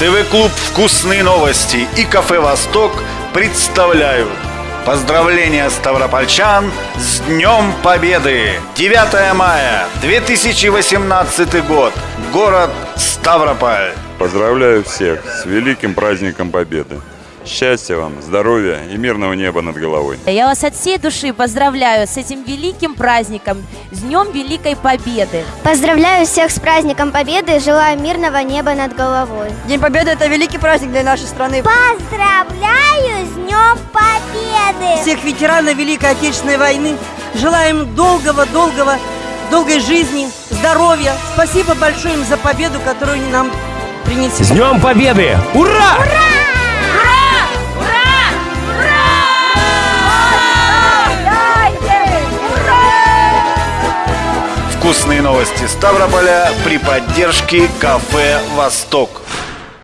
ТВ-клуб «Вкусные новости» и кафе «Восток» представляют Поздравления ставропольчан с Днем Победы! 9 мая 2018 год. Город Ставрополь. Поздравляю всех с великим праздником Победы. Счастья вам, здоровья и мирного неба над головой. Я вас от всей души поздравляю с этим великим праздником, с Днем Великой Победы. Поздравляю всех с праздником Победы и желаю мирного неба над головой. День Победы – это великий праздник для нашей страны. Поздравляю с Днем Победы! Всех ветеранов Великой Отечественной войны желаем долгого-долгого, долгой жизни, здоровья. Спасибо большое им за победу, которую они нам принесли. С Днем Победы! Ура! Вкусные новости Ставрополя при поддержке кафе «Восток».